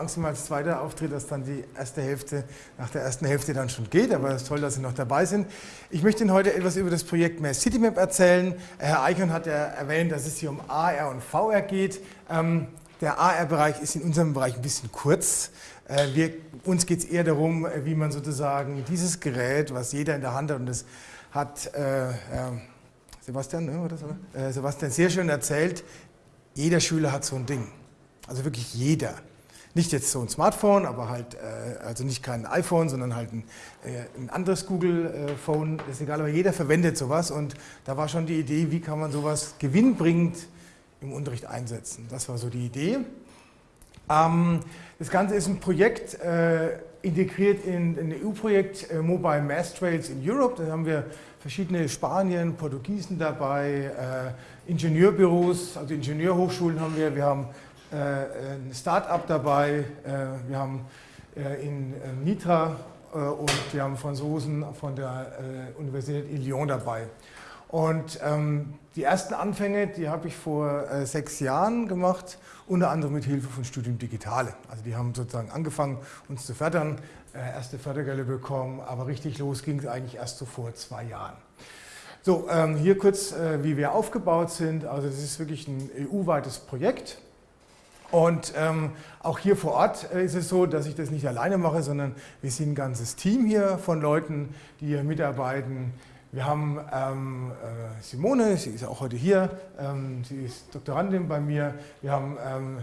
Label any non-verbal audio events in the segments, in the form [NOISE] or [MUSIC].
Angst immer als zweiter Auftritt, dass dann die erste Hälfte nach der ersten Hälfte dann schon geht, aber es ist toll, dass Sie noch dabei sind. Ich möchte Ihnen heute etwas über das Projekt Mehr CityMap erzählen. Herr Eichhorn hat ja erwähnt, dass es hier um AR und VR geht. Ähm, der AR-Bereich ist in unserem Bereich ein bisschen kurz. Äh, wir, uns geht es eher darum, wie man sozusagen dieses Gerät, was jeder in der Hand hat, und das hat äh, äh, Sebastian, ne, oder so, äh, Sebastian sehr schön erzählt, jeder Schüler hat so ein Ding. Also wirklich jeder. Nicht jetzt so ein Smartphone, aber halt, äh, also nicht kein iPhone, sondern halt ein, äh, ein anderes Google-Phone, ist egal, aber jeder verwendet sowas und da war schon die Idee, wie kann man sowas gewinnbringend im Unterricht einsetzen. Das war so die Idee. Ähm, das Ganze ist ein Projekt, äh, integriert in ein EU-Projekt äh, Mobile Mass Trails in Europe. Da haben wir verschiedene Spanien, Portugiesen dabei, äh, Ingenieurbüros, also Ingenieurhochschulen haben wir, wir haben äh, ein Start-up dabei, äh, wir haben äh, in Nitra und wir haben Franzosen von der Universität in Lyon dabei. Und ähm, die ersten Anfänge, die habe ich vor äh, sechs Jahren gemacht, unter anderem mit Hilfe von Studium Digitale. Also die haben sozusagen angefangen, uns zu fördern, äh, erste Fördergelder bekommen, aber richtig los ging es eigentlich erst so vor zwei Jahren. So, ähm, hier kurz, äh, wie wir aufgebaut sind. Also das ist wirklich ein EU-weites Projekt. Und ähm, auch hier vor Ort äh, ist es so, dass ich das nicht alleine mache, sondern wir sind ein ganzes Team hier von Leuten, die hier mitarbeiten. Wir haben ähm, äh, Simone, sie ist auch heute hier, ähm, sie ist Doktorandin bei mir. Wir haben ähm,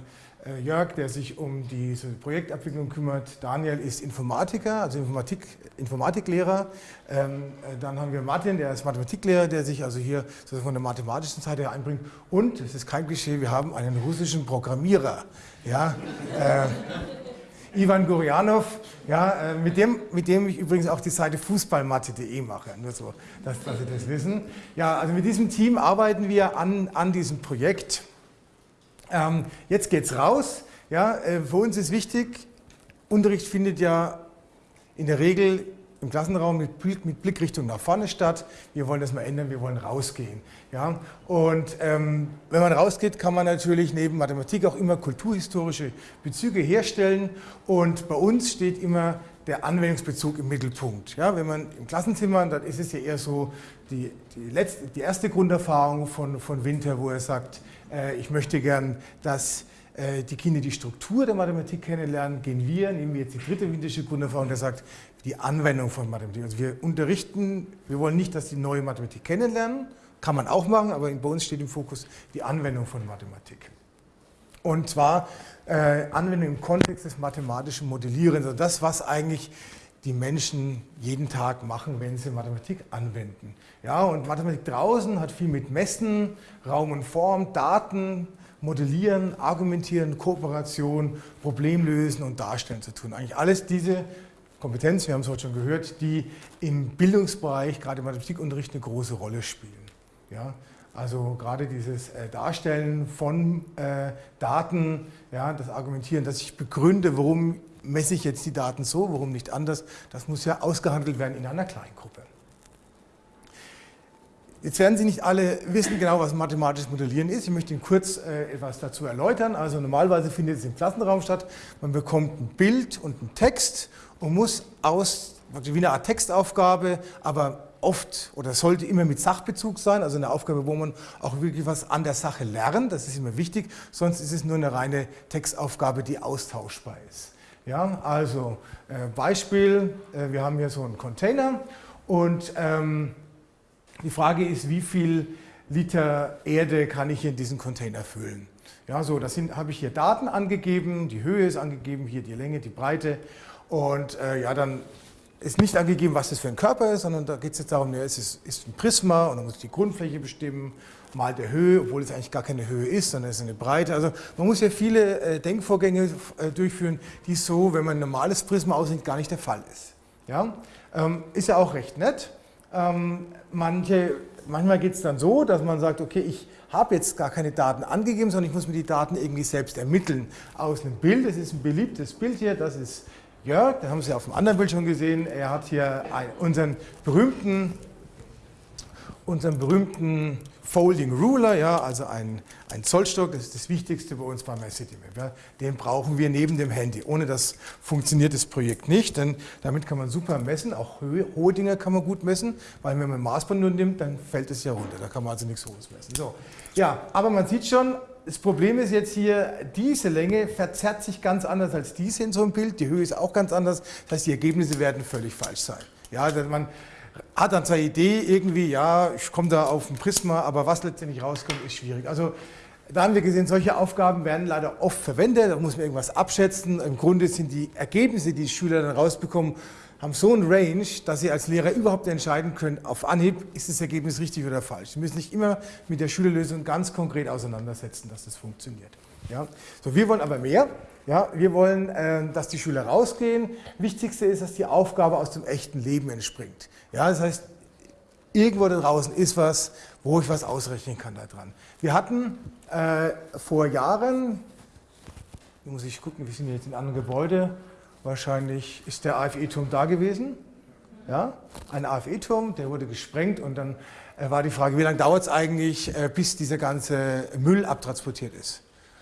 äh, Jörg, der sich um diese Projektabwicklung kümmert. Daniel ist Informatiker, also Informatik, Informatiklehrer. Ähm, äh, dann haben wir Martin, der ist Mathematiklehrer, der sich also hier von der mathematischen Seite her einbringt. Und, es ist kein Klischee, wir haben einen russischen Programmierer. Ja, äh, Ivan Gurianov, ja, äh, mit, dem, mit dem ich übrigens auch die Seite fußballmatte.de mache, nur so, dass, dass Sie das wissen. Ja, also mit diesem Team arbeiten wir an, an diesem Projekt. Ähm, jetzt geht's raus. Ja, äh, für uns ist wichtig, Unterricht findet ja in der Regel im Klassenraum mit, mit Blickrichtung nach vorne statt. Wir wollen das mal ändern, wir wollen rausgehen. Ja? Und ähm, wenn man rausgeht, kann man natürlich neben Mathematik auch immer kulturhistorische Bezüge herstellen. Und bei uns steht immer der Anwendungsbezug im Mittelpunkt. Ja, wenn man im Klassenzimmer, dann ist es ja eher so die, die, letzte, die erste Grunderfahrung von, von Winter, wo er sagt, äh, ich möchte gern, dass die Kinder die Struktur der Mathematik kennenlernen, gehen wir, nehmen wir jetzt die dritte winterische Grunderfahrung, der sagt, die Anwendung von Mathematik. Also wir unterrichten, wir wollen nicht, dass die neue Mathematik kennenlernen, kann man auch machen, aber bei uns steht im Fokus die Anwendung von Mathematik. Und zwar äh, Anwendung im Kontext des mathematischen Modellierens, also das, was eigentlich die Menschen jeden Tag machen, wenn sie Mathematik anwenden. Ja, und Mathematik draußen hat viel mit Messen, Raum und Form, Daten, Modellieren, Argumentieren, Kooperation, Problemlösen und Darstellen zu tun. Eigentlich alles diese Kompetenzen, wir haben es heute schon gehört, die im Bildungsbereich, gerade im Mathematikunterricht, eine große Rolle spielen. Ja, also gerade dieses äh, Darstellen von äh, Daten, ja, das Argumentieren, dass ich begründe, warum messe ich jetzt die Daten so, warum nicht anders, das muss ja ausgehandelt werden in einer Kleingruppe. Jetzt werden Sie nicht alle wissen genau, was mathematisches Modellieren ist. Ich möchte Ihnen kurz äh, etwas dazu erläutern. Also normalerweise findet es im Klassenraum statt. Man bekommt ein Bild und einen Text und muss aus, wie eine Art Textaufgabe, aber oft oder sollte immer mit Sachbezug sein, also eine Aufgabe, wo man auch wirklich was an der Sache lernt, das ist immer wichtig, sonst ist es nur eine reine Textaufgabe, die austauschbar ist. Ja, also äh, Beispiel, äh, wir haben hier so einen Container und ähm, die Frage ist, wie viel Liter Erde kann ich in diesen Container füllen? Ja, so, das habe ich hier Daten angegeben, die Höhe ist angegeben, hier die Länge, die Breite und äh, ja, dann ist nicht angegeben, was das für ein Körper ist, sondern da geht es jetzt darum, ja, es ist, ist ein Prisma und dann muss ich die Grundfläche bestimmen, mal der Höhe, obwohl es eigentlich gar keine Höhe ist, sondern es ist eine Breite. Also man muss ja viele äh, Denkvorgänge äh, durchführen, die so, wenn man ein normales Prisma aussieht, gar nicht der Fall ist. Ja? Ähm, ist ja auch recht nett. Ähm, manche, manchmal geht es dann so, dass man sagt, okay, ich habe jetzt gar keine Daten angegeben, sondern ich muss mir die Daten irgendwie selbst ermitteln aus einem Bild. Das ist ein beliebtes Bild hier, das ist Jörg, den haben Sie auf dem anderen Bild schon gesehen. Er hat hier unseren berühmten, unseren berühmten Folding Ruler, ja, also ein, ein Zollstock, das ist das Wichtigste bei uns bei MyCityMap. Ja. Den brauchen wir neben dem Handy. Ohne das funktioniert das Projekt nicht, denn damit kann man super messen, auch hohe, Dinge kann man gut messen, weil wenn man ein Maßband nur nimmt, dann fällt es ja runter, da kann man also nichts Hohes messen. So. Ja, aber man sieht schon, das Problem ist jetzt hier, diese Länge verzerrt sich ganz anders als diese in so einem Bild, die Höhe ist auch ganz anders, das heißt, die Ergebnisse werden völlig falsch sein. Ja, also man hat dann seine Idee irgendwie, ja, ich komme da auf ein Prisma, aber was letztendlich rauskommt, ist schwierig. Also da haben wir gesehen, solche Aufgaben werden leider oft verwendet, da muss man irgendwas abschätzen. Im Grunde sind die Ergebnisse, die die Schüler dann rausbekommen, haben so ein Range, dass sie als Lehrer überhaupt entscheiden können, auf Anhieb, ist das Ergebnis richtig oder falsch. Sie müssen sich immer mit der Schülerlösung ganz konkret auseinandersetzen, dass das funktioniert. Ja? So, wir wollen aber mehr. Ja, wir wollen, äh, dass die Schüler rausgehen. Wichtigste ist, dass die Aufgabe aus dem echten Leben entspringt. Ja, das heißt, irgendwo da draußen ist was, wo ich was ausrechnen kann daran. Wir hatten äh, vor Jahren, muss ich gucken, wir sind jetzt in einem anderen Gebäude, wahrscheinlich ist der AFE-Turm da gewesen. Ja, ein AFE-Turm, der wurde gesprengt und dann äh, war die Frage, wie lange dauert es eigentlich, äh, bis dieser ganze Müll abtransportiert ist.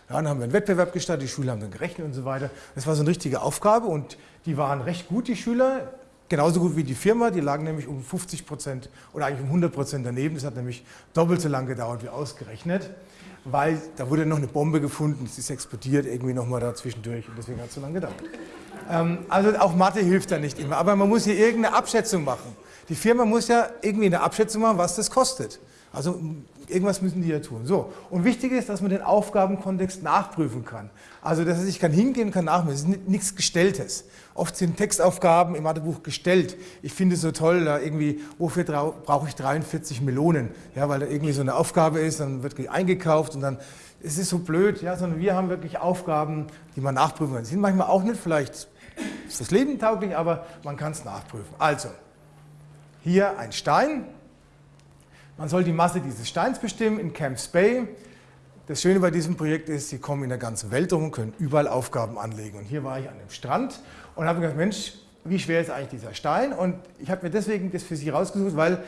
Ja, dann haben wir einen Wettbewerb gestartet, die Schüler haben dann gerechnet und so weiter. Das war so eine richtige Aufgabe und die waren recht gut, die Schüler, genauso gut wie die Firma. Die lagen nämlich um 50 Prozent oder eigentlich um 100 Prozent daneben. Das hat nämlich doppelt so lange gedauert wie ausgerechnet, weil da wurde noch eine Bombe gefunden, es ist explodiert irgendwie nochmal da zwischendurch und deswegen hat es so lange gedauert. Ähm, also auch Mathe hilft da nicht immer, aber man muss hier irgendeine Abschätzung machen. Die Firma muss ja irgendwie eine Abschätzung machen, was das kostet. Also irgendwas müssen die ja tun. So. Und wichtig ist, dass man den Aufgabenkontext nachprüfen kann. Also, dass ich kann hingehen kann nachmessen. Es ist nichts Gestelltes. Oft sind Textaufgaben im Mathebuch gestellt. Ich finde es so toll, da irgendwie, wofür brauche ich 43 Melonen? Ja, weil da irgendwie so eine Aufgabe ist, dann wird eingekauft und dann, es ist so blöd, ja, sondern wir haben wirklich Aufgaben, die man nachprüfen kann. Die sind manchmal auch nicht vielleicht fürs Leben tauglich, aber man kann es nachprüfen. Also, hier ein Stein, man soll die Masse dieses Steins bestimmen in Camps Bay. Das Schöne bei diesem Projekt ist, Sie kommen in der ganzen Welt rum und können überall Aufgaben anlegen. Und hier war ich an dem Strand und habe gedacht, Mensch, wie schwer ist eigentlich dieser Stein? Und ich habe mir deswegen das für Sie rausgesucht, weil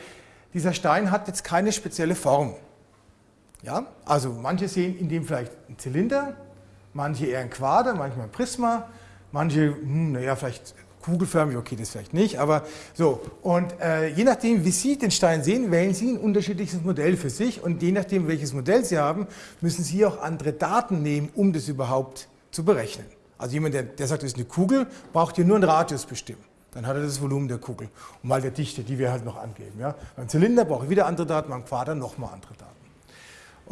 dieser Stein hat jetzt keine spezielle Form. Ja? Also manche sehen in dem vielleicht einen Zylinder, manche eher ein Quader, manchmal ein Prisma, manche, hm, naja, vielleicht kugelförmig, okay, das vielleicht nicht, aber so. Und äh, je nachdem, wie Sie den Stein sehen, wählen Sie ein unterschiedliches Modell für sich und je nachdem, welches Modell Sie haben, müssen Sie auch andere Daten nehmen, um das überhaupt zu berechnen. Also jemand, der, der sagt, das ist eine Kugel, braucht hier nur einen Radius bestimmen. Dann hat er das Volumen der Kugel und mal der Dichte, die wir halt noch angeben. Ja. Beim Zylinder brauche ich wieder andere Daten, beim Quader nochmal andere Daten.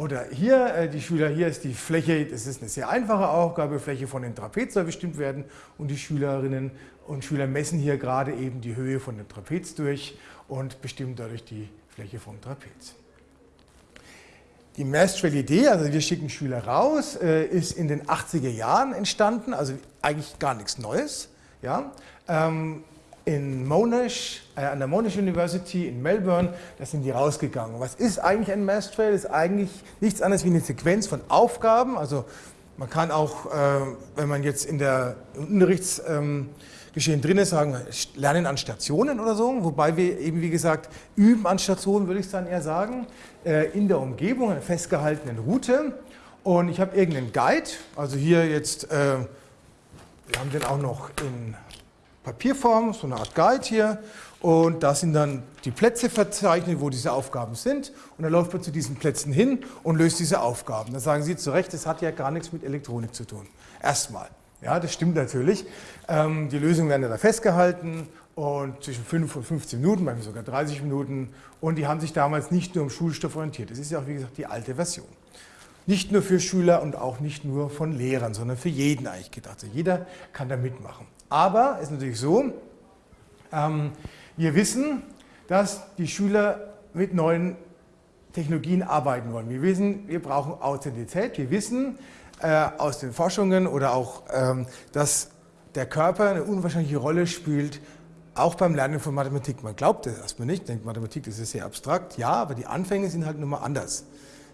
Oder hier, äh, die Schüler, hier ist die Fläche, das ist eine sehr einfache Aufgabe, Fläche von den Trapez soll bestimmt werden und die Schülerinnen und Schüler messen hier gerade eben die Höhe von dem Trapez durch und bestimmen dadurch die Fläche vom Trapez. Die Mastrel-Idee, also wir schicken Schüler raus, äh, ist in den 80er Jahren entstanden, also eigentlich gar nichts Neues. Ja? Ähm, in Monash, äh, an der Monash University in Melbourne, da sind die rausgegangen. Was ist eigentlich ein Mass Trail? Ist eigentlich nichts anderes wie eine Sequenz von Aufgaben. Also man kann auch, äh, wenn man jetzt in der Unterrichtsgeschehen ähm, drin ist, sagen, lernen an Stationen oder so, wobei wir eben, wie gesagt, üben an Stationen, würde ich dann eher sagen, äh, in der Umgebung, einer festgehaltenen Route. Und ich habe irgendeinen Guide, also hier jetzt, wir haben den auch noch in Papierform, so eine Art Guide hier. Und da sind dann die Plätze verzeichnet, wo diese Aufgaben sind. Und dann läuft man zu diesen Plätzen hin und löst diese Aufgaben. Dann sagen Sie zu Recht, das hat ja gar nichts mit Elektronik zu tun. Erstmal. Ja, das stimmt natürlich. Ähm, die Lösungen werden da festgehalten und zwischen 5 und 15 Minuten, manchmal sogar 30 Minuten. Und die haben sich damals nicht nur im Schulstoff orientiert. Das ist ja auch, wie gesagt, die alte Version. Nicht nur für Schüler und auch nicht nur von Lehrern, sondern für jeden eigentlich gedacht. Also jeder kann da mitmachen. Aber es ist natürlich so, ähm, wir wissen, dass die Schüler mit neuen Technologien arbeiten wollen. Wir wissen, wir brauchen Authentizität. Wir wissen äh, aus den Forschungen oder auch, ähm, dass der Körper eine unwahrscheinliche Rolle spielt, auch beim Lernen von Mathematik. Man glaubt das erstmal nicht, denkt Mathematik, das ist sehr abstrakt. Ja, aber die Anfänge sind halt nun mal anders.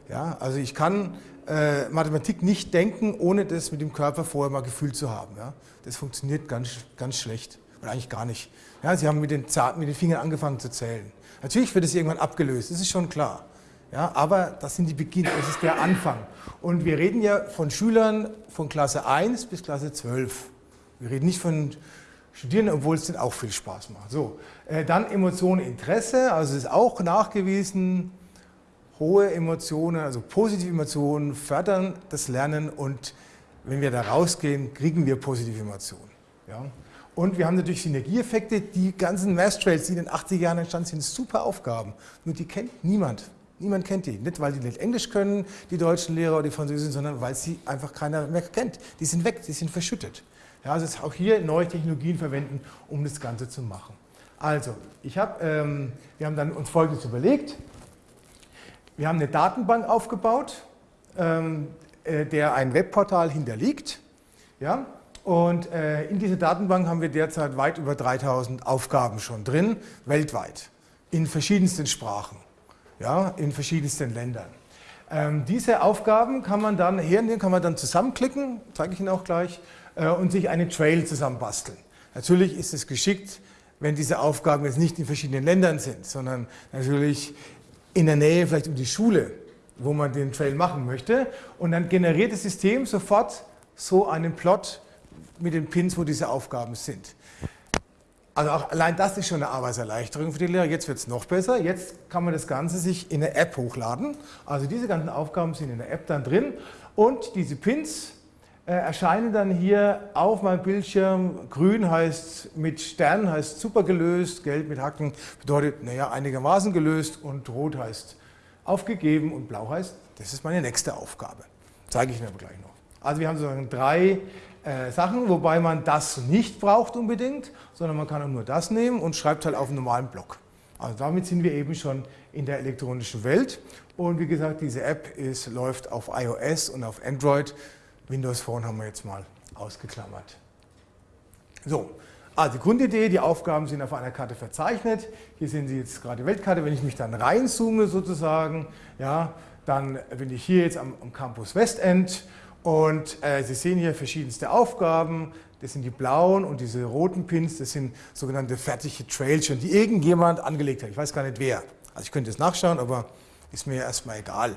Ja, also ich kann äh, Mathematik nicht denken, ohne das mit dem Körper vorher mal gefühlt zu haben. Ja? Das funktioniert ganz, ganz schlecht oder eigentlich gar nicht. Ja, Sie haben mit den, mit den Fingern angefangen zu zählen. Natürlich wird es irgendwann abgelöst, das ist schon klar. Ja, aber das sind die Beginn, das ist der Anfang. Und wir reden ja von Schülern von Klasse 1 bis Klasse 12. Wir reden nicht von Studierenden, obwohl es denen auch viel Spaß macht. So, äh, dann Emotionen, Interesse, also es ist auch nachgewiesen, hohe Emotionen, also positive Emotionen fördern das Lernen und wenn wir da rausgehen, kriegen wir positive Emotionen. Ja? Und wir haben natürlich Synergieeffekte. Die ganzen Math Trails, die in den 80er Jahren entstanden sind, super Aufgaben. Nur die kennt niemand. Niemand kennt die. Nicht, weil die nicht Englisch können, die deutschen Lehrer oder die Französischen, sondern weil sie einfach keiner mehr kennt. Die sind weg, die sind verschüttet. Ja, also auch hier neue Technologien verwenden, um das Ganze zu machen. Also, ich hab, ähm, wir haben dann uns Folgendes überlegt. Wir haben eine Datenbank aufgebaut, ähm, äh, der ein Webportal hinterliegt. Ja? Und äh, in dieser Datenbank haben wir derzeit weit über 3000 Aufgaben schon drin, weltweit, in verschiedensten Sprachen, ja? in verschiedensten Ländern. Ähm, diese Aufgaben kann man dann hernehmen, kann man dann zusammenklicken, zeige ich Ihnen auch gleich, äh, und sich einen Trail zusammenbasteln. Natürlich ist es geschickt, wenn diese Aufgaben jetzt nicht in verschiedenen Ländern sind, sondern natürlich in der Nähe vielleicht um die Schule, wo man den Trail machen möchte. Und dann generiert das System sofort so einen Plot mit den Pins, wo diese Aufgaben sind. Also auch allein das ist schon eine Arbeitserleichterung für die Lehrer. Jetzt wird es noch besser. Jetzt kann man das Ganze sich in eine App hochladen. Also diese ganzen Aufgaben sind in der App dann drin und diese Pins erscheinen dann hier auf meinem Bildschirm. Grün heißt mit Sternen heißt super gelöst, gelb mit Haken bedeutet naja einigermaßen gelöst und rot heißt aufgegeben und blau heißt, das ist meine nächste Aufgabe. Zeige ich Ihnen aber gleich noch. Also wir haben sozusagen drei äh, Sachen, wobei man das nicht braucht unbedingt, sondern man kann auch nur das nehmen und schreibt halt auf einen normalen Block. Also damit sind wir eben schon in der elektronischen Welt. Und wie gesagt, diese App ist, läuft auf iOS und auf Android. Windows Phone haben wir jetzt mal ausgeklammert. So, also Grundidee, die Aufgaben sind auf einer Karte verzeichnet. Hier sehen Sie jetzt gerade die Weltkarte. Wenn ich mich dann reinzoome sozusagen, ja, dann bin ich hier jetzt am, am Campus Westend und äh, Sie sehen hier verschiedenste Aufgaben. Das sind die blauen und diese roten Pins, das sind sogenannte fertige Trails schon, die irgendjemand angelegt hat. Ich weiß gar nicht wer. Also ich könnte es nachschauen, aber ist mir erstmal egal.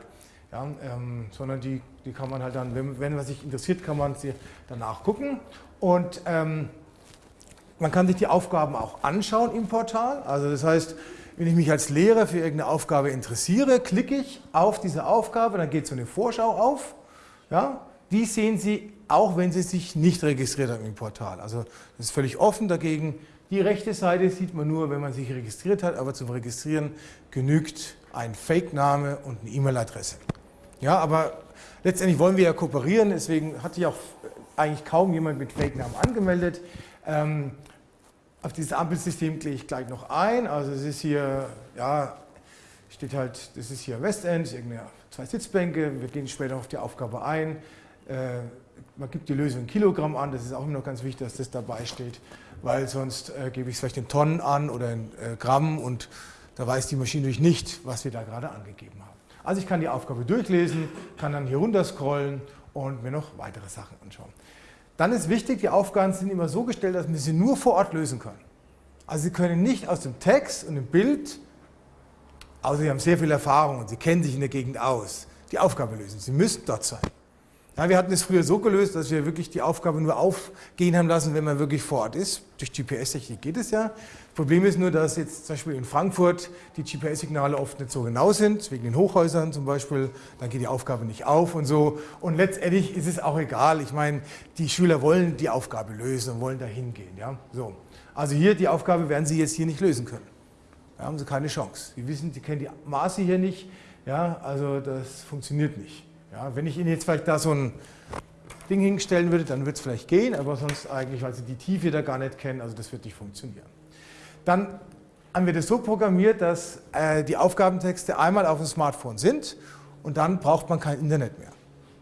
Ja, ähm, sondern die, die kann man halt dann, wenn, wenn man sich interessiert, kann man sie danach gucken. Und ähm, man kann sich die Aufgaben auch anschauen im Portal. Also das heißt, wenn ich mich als Lehrer für irgendeine Aufgabe interessiere, klicke ich auf diese Aufgabe, dann geht so eine Vorschau auf. Ja, die sehen Sie auch, wenn Sie sich nicht registriert haben im Portal. Also das ist völlig offen dagegen. Die rechte Seite sieht man nur, wenn man sich registriert hat, aber zum Registrieren genügt ein Fake-Name und eine E-Mail-Adresse. Ja, aber letztendlich wollen wir ja kooperieren, deswegen hat sich auch eigentlich kaum jemand mit Fake-Namen angemeldet. Ähm, auf dieses Ampelsystem gehe ich gleich noch ein. Also es ist hier, ja, steht halt, das ist hier Westend, irgendeine zwei Sitzbänke. Wir gehen später auf die Aufgabe ein. Äh, man gibt die Lösung in Kilogramm an, das ist auch immer noch ganz wichtig, dass das dabei steht, weil sonst äh, gebe ich es vielleicht in Tonnen an oder in äh, Gramm und da weiß die Maschine natürlich nicht, was wir da gerade angegeben haben. Also ich kann die Aufgabe durchlesen, kann dann hier runter scrollen und mir noch weitere Sachen anschauen. Dann ist wichtig, die Aufgaben sind immer so gestellt, dass man sie nur vor Ort lösen kann. Also Sie können nicht aus dem Text und dem Bild, außer Sie haben sehr viel Erfahrung und Sie kennen sich in der Gegend aus, die Aufgabe lösen. Sie müssen dort sein. Ja, wir hatten es früher so gelöst, dass wir wirklich die Aufgabe nur aufgehen haben lassen, wenn man wirklich vor Ort ist. Durch GPS-Technik geht es ja. Problem ist nur, dass jetzt zum Beispiel in Frankfurt die GPS-Signale oft nicht so genau sind, wegen den Hochhäusern zum Beispiel, dann geht die Aufgabe nicht auf und so. Und letztendlich ist es auch egal. Ich meine, die Schüler wollen die Aufgabe lösen und wollen da hingehen. Ja? So. Also hier, die Aufgabe werden Sie jetzt hier nicht lösen können. Da haben Sie keine Chance. Sie wissen, Sie kennen die Maße hier nicht. Ja? Also das funktioniert nicht. Ja? Wenn ich Ihnen jetzt vielleicht da so ein Ding hinstellen würde, dann würde es vielleicht gehen, aber sonst eigentlich, weil Sie die Tiefe da gar nicht kennen, also das wird nicht funktionieren. Dann haben wir das so programmiert, dass äh, die Aufgabentexte einmal auf dem Smartphone sind und dann braucht man kein Internet mehr.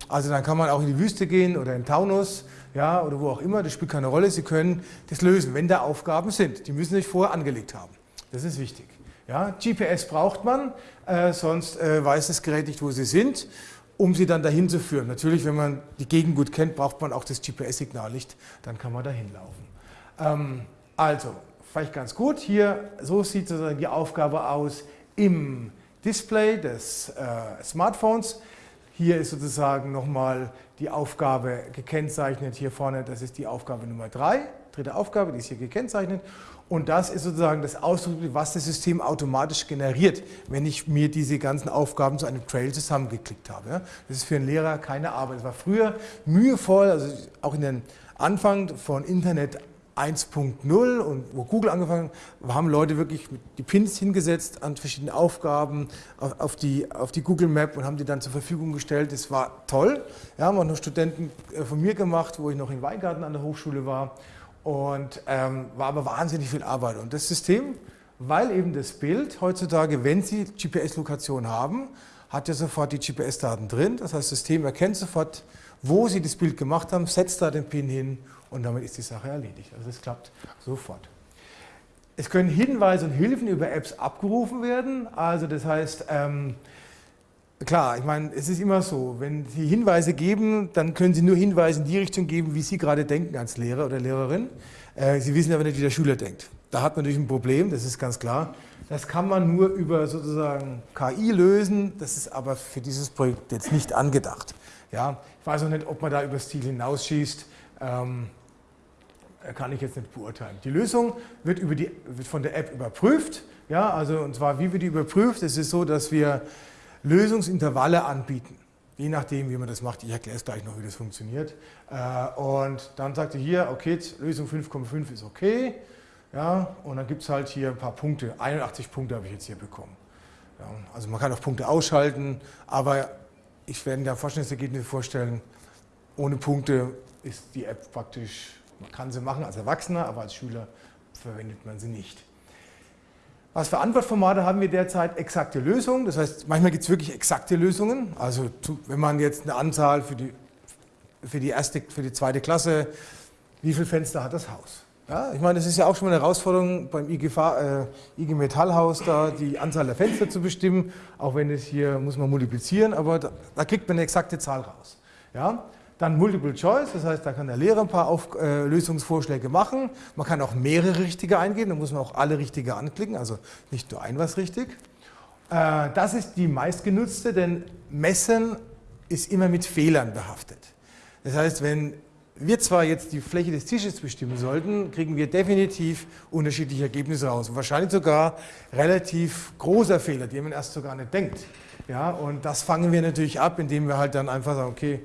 Also dann kann man auch in die Wüste gehen oder in Taunus ja, oder wo auch immer, das spielt keine Rolle. Sie können das lösen, wenn da Aufgaben sind. Die müssen sich vorher angelegt haben. Das ist wichtig. Ja, GPS braucht man, äh, sonst äh, weiß das Gerät nicht, wo sie sind, um sie dann dahin zu führen. Natürlich, wenn man die Gegend gut kennt, braucht man auch das GPS-Signal nicht, dann kann man dahin laufen. Ähm, also, vielleicht ganz gut. Hier, so sieht sozusagen die Aufgabe aus im Display des äh, Smartphones. Hier ist sozusagen nochmal die Aufgabe gekennzeichnet. Hier vorne, das ist die Aufgabe Nummer 3, dritte Aufgabe, die ist hier gekennzeichnet. Und das ist sozusagen das Ausdruck, was das System automatisch generiert, wenn ich mir diese ganzen Aufgaben zu einem Trail zusammengeklickt habe. Das ist für einen Lehrer keine Arbeit. Es war früher mühevoll, also auch in den Anfang von Internet 1.0 und wo Google angefangen hat, haben Leute wirklich die Pins hingesetzt an verschiedene Aufgaben auf, die, auf die Google Map und haben die dann zur Verfügung gestellt. Das war toll. Ja, haben auch noch Studenten äh, von mir gemacht, wo ich noch in Weingarten an der Hochschule war und ähm, war aber wahnsinnig viel Arbeit. Und das System, weil eben das Bild heutzutage, wenn Sie GPS-Lokation haben, hat ja sofort die GPS-Daten drin. Das heißt, das System erkennt sofort, wo Sie das Bild gemacht haben, setzt da den Pin hin und damit ist die Sache erledigt. Also es klappt sofort. Es können Hinweise und Hilfen über Apps abgerufen werden. Also das heißt, ähm, klar, ich meine, es ist immer so, wenn Sie Hinweise geben, dann können Sie nur Hinweise in die Richtung geben, wie Sie gerade denken als Lehrer oder Lehrerin. Äh, Sie wissen aber nicht, wie der Schüler denkt. Da hat man natürlich ein Problem, das ist ganz klar. Das kann man nur über sozusagen KI lösen, das ist aber für dieses Projekt jetzt nicht angedacht. Ja, ich weiß auch nicht, ob man da über das Ziel hinausschießt. Ähm, kann ich jetzt nicht beurteilen. Die Lösung wird, über die, wird von der App überprüft. Ja, also und zwar, wie wird die überprüft? Es ist so, dass wir Lösungsintervalle anbieten. Je nachdem, wie man das macht. Ich erkläre es gleich noch, wie das funktioniert. Äh, und dann sagt ihr hier, okay, Lösung 5,5 ist okay. Ja, und dann gibt es halt hier ein paar Punkte. 81 Punkte habe ich jetzt hier bekommen. Ja, also man kann auch Punkte ausschalten, aber ich werde mir Forschungsergebnisse vorstellen, ohne Punkte ist die App praktisch man kann sie machen als Erwachsener, aber als Schüler verwendet man sie nicht. Was für Antwortformate haben wir derzeit? Exakte Lösungen. Das heißt, manchmal gibt es wirklich exakte Lösungen. Also wenn man jetzt eine Anzahl für die, für die, erste, für die zweite Klasse, wie viele Fenster hat das Haus? Ja, ich meine, das ist ja auch schon mal eine Herausforderung beim IG, äh, IG Metallhaus, da die Anzahl der Fenster zu bestimmen. Auch wenn es hier muss man multiplizieren, aber da, da kriegt man eine exakte Zahl raus. Ja? Dann Multiple Choice, das heißt, da kann der Lehrer ein paar Auf äh, Lösungsvorschläge machen. Man kann auch mehrere richtige eingeben, da muss man auch alle richtige anklicken, also nicht nur ein was richtig. Äh, das ist die meistgenutzte, denn Messen ist immer mit Fehlern behaftet. Das heißt, wenn wir zwar jetzt die Fläche des Tisches bestimmen sollten, kriegen wir definitiv unterschiedliche Ergebnisse raus. Und wahrscheinlich sogar relativ großer Fehler, die man erst sogar nicht denkt. Ja, und das fangen wir natürlich ab, indem wir halt dann einfach sagen, okay,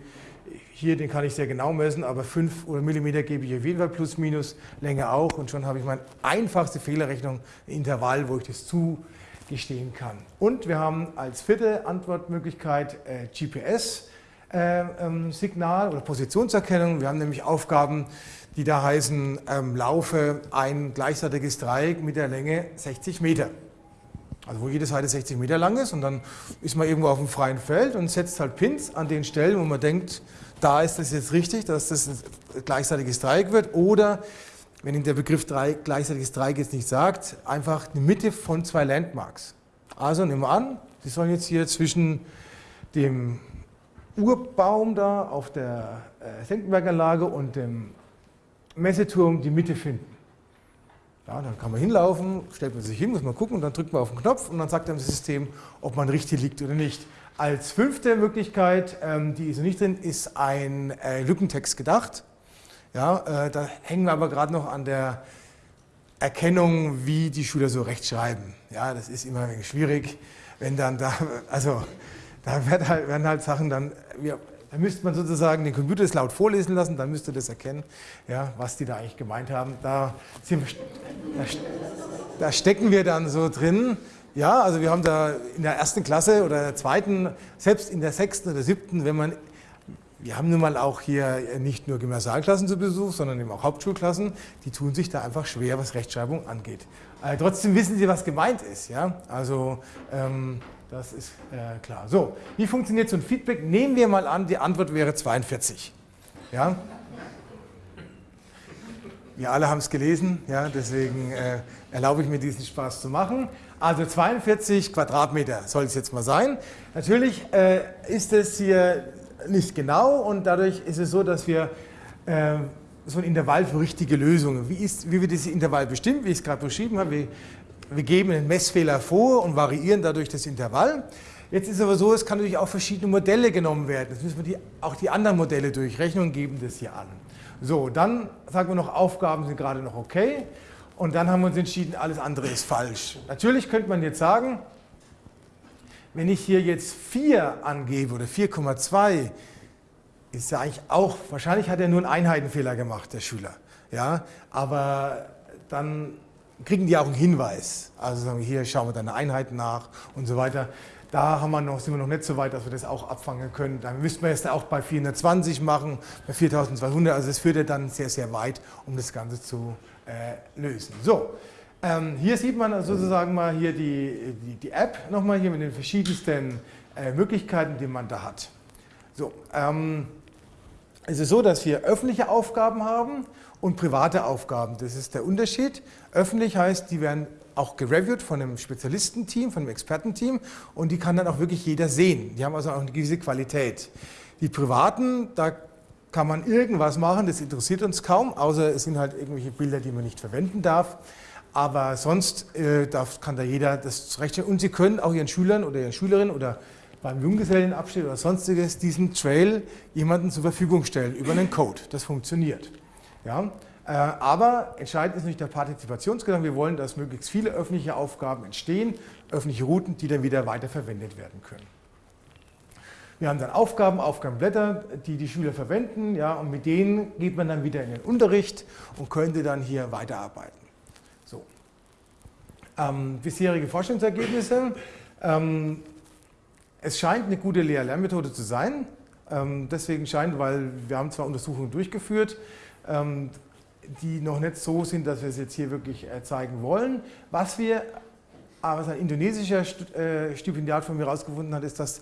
hier, den kann ich sehr genau messen, aber 5 mm gebe ich auf jeden Fall plus minus, Länge auch und schon habe ich meine einfachste Fehlerrechnung, ein Intervall, wo ich das zugestehen kann. Und wir haben als vierte Antwortmöglichkeit äh, GPS-Signal äh, ähm, oder Positionserkennung. Wir haben nämlich Aufgaben, die da heißen, ähm, laufe ein gleichseitiges Dreieck mit der Länge 60 Meter. Also wo jede Seite 60 Meter lang ist und dann ist man irgendwo auf dem freien Feld und setzt halt Pins an den Stellen, wo man denkt, da ist das jetzt richtig, dass das ein gleichseitiges Dreieck wird. Oder, wenn Ihnen der Begriff Dreieck, gleichseitiges Dreieck jetzt nicht sagt, einfach eine Mitte von zwei Landmarks. Also nehmen wir an, Sie sollen jetzt hier zwischen dem Urbaum da auf der äh, Senckenberganlage und dem Messeturm die Mitte finden. Ja, dann kann man hinlaufen, stellt man sich hin, muss man gucken und dann drückt man auf den Knopf und dann sagt einem das System, ob man richtig liegt oder nicht. Als fünfte Möglichkeit, ähm, die ist nicht drin, ist ein äh, Lückentext gedacht. Ja, äh, da hängen wir aber gerade noch an der Erkennung, wie die Schüler so rechtschreiben. Ja, das ist immer ein wenig schwierig, wenn dann da, also da werden halt, werden halt Sachen dann, wir, da müsste man sozusagen den Computer das laut vorlesen lassen, dann müsste das erkennen, ja, was die da eigentlich gemeint haben. Da, wir, da, da stecken wir dann so drin. Ja, also wir haben da in der ersten Klasse oder der zweiten, selbst in der sechsten oder siebten, wenn man, wir haben nun mal auch hier nicht nur Gymnasialklassen zu Besuch, sondern eben auch Hauptschulklassen, die tun sich da einfach schwer, was Rechtschreibung angeht. Äh, trotzdem wissen sie, was gemeint ist. Ja? Also ähm, das ist äh, klar. So, wie funktioniert so ein Feedback? Nehmen wir mal an, die Antwort wäre 42. Ja? Wir alle haben es gelesen, ja, deswegen äh, erlaube ich mir diesen Spaß zu machen. Also 42 Quadratmeter soll es jetzt mal sein. Natürlich äh, ist es hier nicht genau und dadurch ist es so, dass wir äh, so ein Intervall für richtige Lösungen, wie, ist, wie wird dieses Intervall bestimmt, wie ich es gerade beschrieben habe, wir wir geben einen Messfehler vor und variieren dadurch das Intervall. Jetzt ist aber so, es kann natürlich auch verschiedene Modelle genommen werden. Jetzt müssen wir die, auch die anderen Modelle durchrechnen und geben das hier an. So, dann sagen wir noch, Aufgaben sind gerade noch okay. Und dann haben wir uns entschieden, alles andere ist falsch. Natürlich könnte man jetzt sagen, wenn ich hier jetzt 4 angebe oder 4,2, ist ja eigentlich auch, wahrscheinlich hat er nur einen Einheitenfehler gemacht, der Schüler. Ja, aber dann kriegen die auch einen Hinweis. Also sagen wir, hier schauen wir deine Einheiten nach und so weiter. Da haben wir noch, sind wir noch nicht so weit, dass wir das auch abfangen können. Dann müssten wir es auch bei 420 machen, bei 4200. Also das führt ja dann sehr, sehr weit, um das Ganze zu äh, lösen. So, ähm, hier sieht man sozusagen mal hier die, die, die App nochmal hier mit den verschiedensten äh, Möglichkeiten, die man da hat. So, ähm, es ist so, dass wir öffentliche Aufgaben haben und private Aufgaben. Das ist der Unterschied. Öffentlich heißt, die werden auch gereviewt von einem Spezialistenteam, von einem Expertenteam und die kann dann auch wirklich jeder sehen. Die haben also auch eine gewisse Qualität. Die privaten, da kann man irgendwas machen, das interessiert uns kaum, außer es sind halt irgendwelche Bilder, die man nicht verwenden darf. Aber sonst äh, darf, kann da jeder das rechnen. Und Sie können auch Ihren Schülern oder Ihren Schülerinnen oder beim Junggesellenabschied oder sonstiges diesen Trail jemandem zur Verfügung stellen über einen Code. Das funktioniert. Ja? Äh, aber entscheidend ist nicht der Partizipationsgedanke. Wir wollen, dass möglichst viele öffentliche Aufgaben entstehen, öffentliche Routen, die dann wieder weiterverwendet werden können. Wir haben dann Aufgaben, Aufgabenblätter, die die Schüler verwenden, ja, und mit denen geht man dann wieder in den Unterricht und könnte dann hier weiterarbeiten. So. Ähm, bisherige Forschungsergebnisse. Ähm, es scheint eine gute Lehr-Lernmethode zu sein. Ähm, deswegen scheint, weil wir haben zwar Untersuchungen durchgeführt, die noch nicht so sind, dass wir es jetzt hier wirklich äh, zeigen wollen. Was wir, was ein indonesischer äh, Stipendiat von mir herausgefunden hat, ist, dass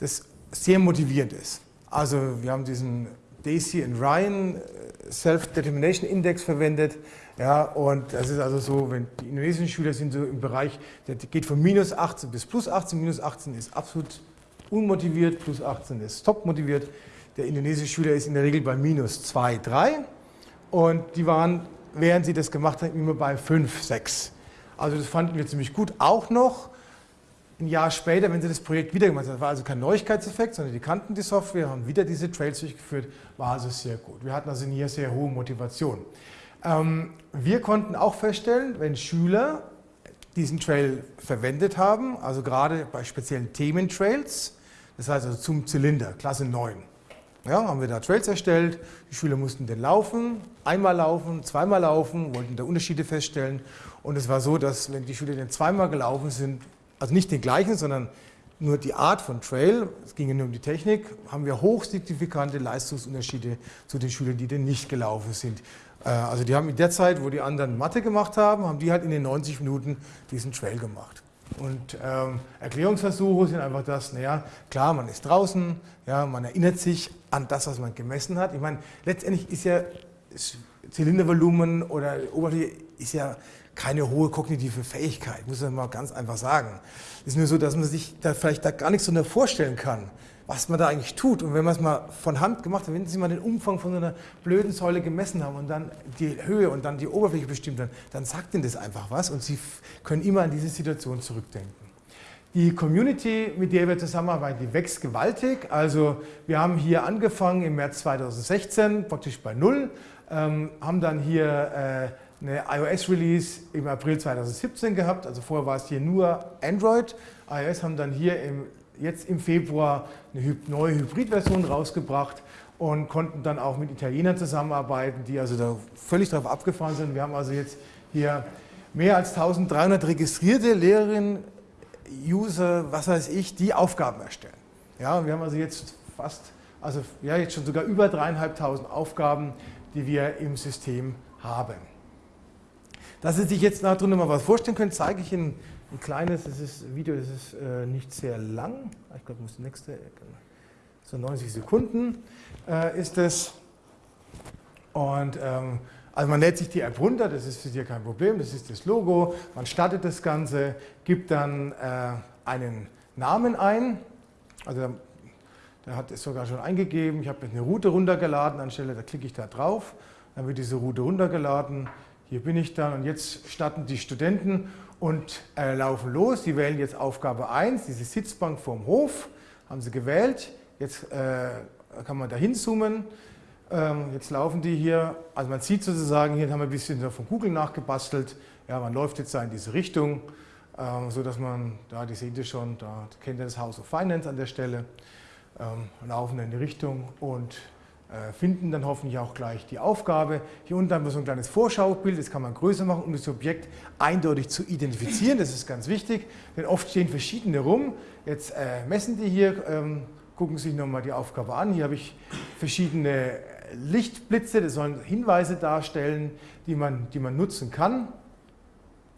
das sehr motivierend ist. Also wir haben diesen Daisy and Ryan äh, Self-Determination Index verwendet. Ja, und das ist also so, wenn die indonesischen Schüler sind so im Bereich, der geht von minus 18 bis plus 18. Minus 18 ist absolut unmotiviert, plus 18 ist top motiviert. Der indonesische Schüler ist in der Regel bei minus 2, 3. Und die waren, während sie das gemacht haben, immer bei 5, 6. Also das fanden wir ziemlich gut. Auch noch ein Jahr später, wenn sie das Projekt wieder gemacht haben, das war also kein Neuigkeitseffekt, sondern die kannten die Software, haben wieder diese Trails durchgeführt, war also sehr gut. Wir hatten also hier sehr hohe Motivation. Ähm, wir konnten auch feststellen, wenn Schüler diesen Trail verwendet haben, also gerade bei speziellen Thementrails, das heißt also zum Zylinder, Klasse 9, ja, haben wir da Trails erstellt, die Schüler mussten den laufen, einmal laufen, zweimal laufen, wollten da Unterschiede feststellen. Und es war so, dass wenn die Schüler den zweimal gelaufen sind, also nicht den gleichen, sondern nur die Art von Trail, es ging ja nur um die Technik, haben wir hochsignifikante Leistungsunterschiede zu den Schülern, die den nicht gelaufen sind. Äh, also die haben in der Zeit, wo die anderen Mathe gemacht haben, haben die halt in den 90 Minuten diesen Trail gemacht. Und ähm, Erklärungsversuche sind einfach das, naja, klar, man ist draußen, ja, man erinnert sich an das, was man gemessen hat. Ich meine, letztendlich ist ja Zylindervolumen oder Oberfläche ist ja keine hohe kognitive Fähigkeit, muss man mal ganz einfach sagen. Es ist nur so, dass man sich da vielleicht da gar nichts so vorstellen kann was man da eigentlich tut. Und wenn man es mal von Hand gemacht hat, wenn Sie mal den Umfang von so einer blöden Säule gemessen haben und dann die Höhe und dann die Oberfläche bestimmt haben, dann sagt Ihnen das einfach was und Sie können immer an diese Situation zurückdenken. Die Community, mit der wir zusammenarbeiten, die wächst gewaltig. Also wir haben hier angefangen im März 2016, praktisch bei Null, ähm, haben dann hier äh, eine iOS-Release im April 2017 gehabt. Also vorher war es hier nur Android. iOS haben dann hier im jetzt im Februar eine neue Hybridversion rausgebracht und konnten dann auch mit Italienern zusammenarbeiten, die also da völlig darauf abgefahren sind. Wir haben also jetzt hier mehr als 1300 registrierte Lehrerinnen, User, was weiß ich, die Aufgaben erstellen. Ja, wir haben also jetzt fast, also ja, jetzt schon sogar über dreieinhalbtausend Aufgaben, die wir im System haben. Dass Sie sich jetzt darunter mal was vorstellen können, zeige ich Ihnen ein kleines, das ist, Video das ist äh, nicht sehr lang, ich glaube, das nächste, so 90 Sekunden äh, ist es. Und ähm, also man lädt sich die App runter, das ist für Sie kein Problem, das ist das Logo, man startet das Ganze, gibt dann äh, einen Namen ein, also der hat es sogar schon eingegeben, ich habe eine Route runtergeladen, anstelle da klicke ich da drauf, dann wird diese Route runtergeladen, hier bin ich dann. Und jetzt starten die Studenten und äh, laufen los. Sie wählen jetzt Aufgabe 1, diese Sitzbank vorm Hof, haben Sie gewählt. Jetzt äh, kann man da hinzoomen. Ähm, jetzt laufen die hier, also man sieht sozusagen, hier haben wir ein bisschen von Google nachgebastelt. Ja, man läuft jetzt da in diese Richtung, ähm, so dass man, da, die seht ihr schon, da kennt ihr das House of Finance an der Stelle, ähm, laufen in die Richtung und finden dann hoffentlich auch gleich die Aufgabe. Hier unten haben wir so ein kleines Vorschaubild, das kann man größer machen, um das Objekt eindeutig zu identifizieren. Das ist ganz wichtig, denn oft stehen verschiedene rum. Jetzt äh, messen die hier, ähm, gucken sich nochmal die Aufgabe an. Hier habe ich verschiedene Lichtblitze, das sollen Hinweise darstellen, die man, die man nutzen kann.